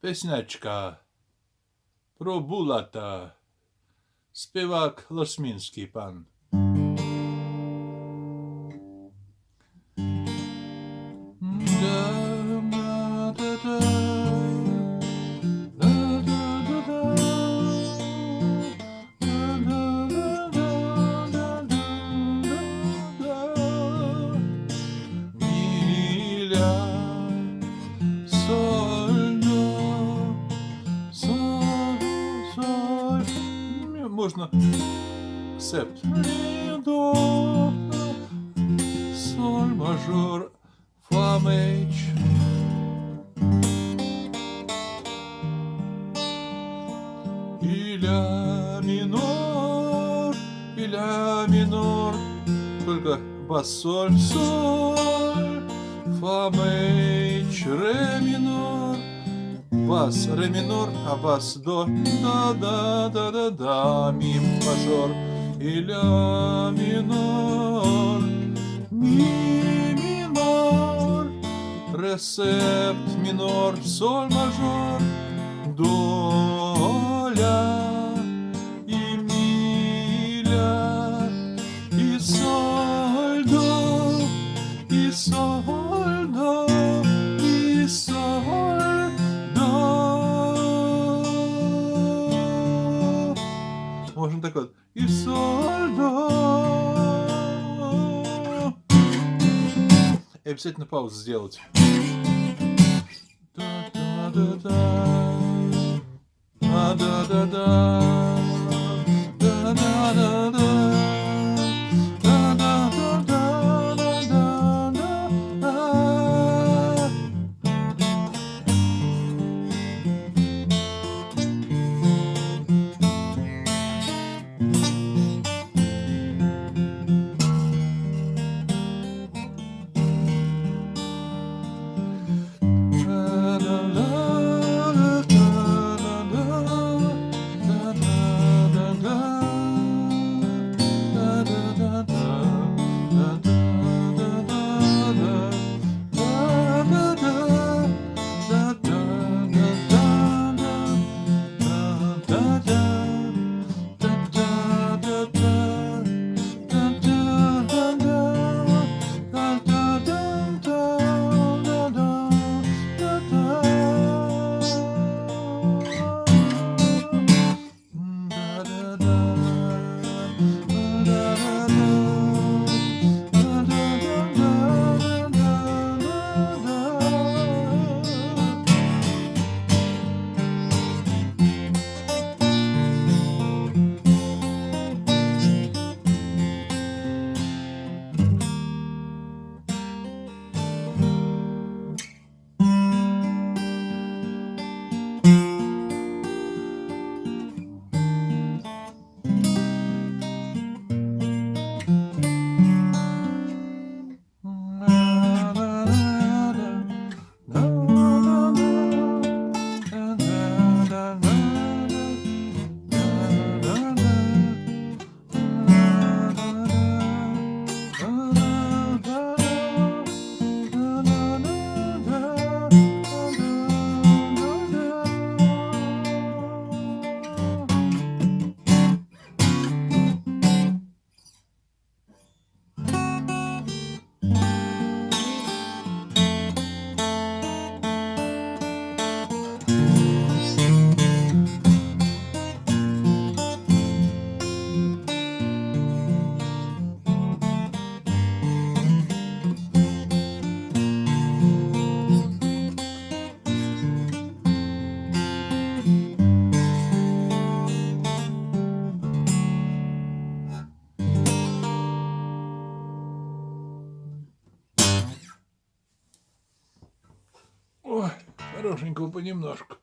Песнячка про Булата. Співак Лосмінський пан. Можна септ. Ре, до, соль, мажор, фа, меч. И ля минор, и ля минор. Только бас, соль, соль, фа, меч, ре минор. Бас, ре минор, а бас, до, да, да, да, да, да, ми, мажор. И ля минор, ми, минор. Ресепт минор, соль, мажор. До, И обязательно паузу сделать. Да-да-да-да. Ой, хорошенького понемножку.